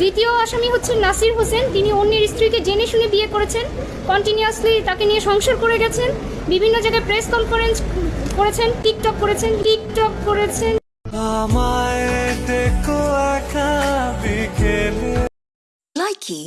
দ্বিতীয় আসামি হচ্ছেন নাসির হোসেন। তিনি অন্যের স্ত্রীকে জেনে শুনে বিয়ে করেছেন। কন্টিনিউয়াসলি তাকে নিয়ে সংসার করে গেছেন। বিভিন্ন জায়গায় প্রেস কনফারেন্স করেছেন টিকটক করেছেন টিকটক করেছেন। লাইকি